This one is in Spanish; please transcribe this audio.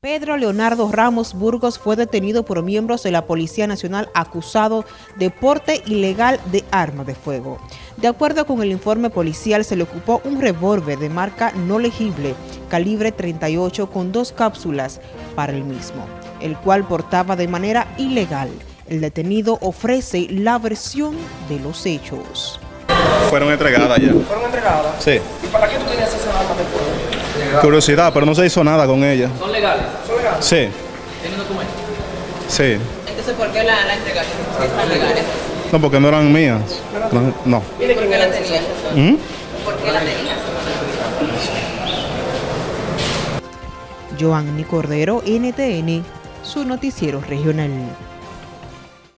Pedro Leonardo Ramos Burgos fue detenido por miembros de la Policía Nacional acusado de porte ilegal de arma de fuego. De acuerdo con el informe policial, se le ocupó un revólver de marca no legible, calibre 38 con dos cápsulas para el mismo, el cual portaba de manera ilegal. El detenido ofrece la versión de los hechos. Fueron entregadas ya. ¿Fueron entregadas? Sí. ¿Y para qué tú tenías esa arma de fuego? Curiosidad, pero no se hizo nada con ella. ¿Son legales? ¿Son legales? Sí, ¿Tienen documentos? sí. Entonces, ¿por qué la, la entregaron? Si están legales. No, porque no eran mías. No. no. ¿Y por qué la tenías? ¿Mm? ¿Por qué la tenías? Joanny Cordero, NTN, su noticiero regional.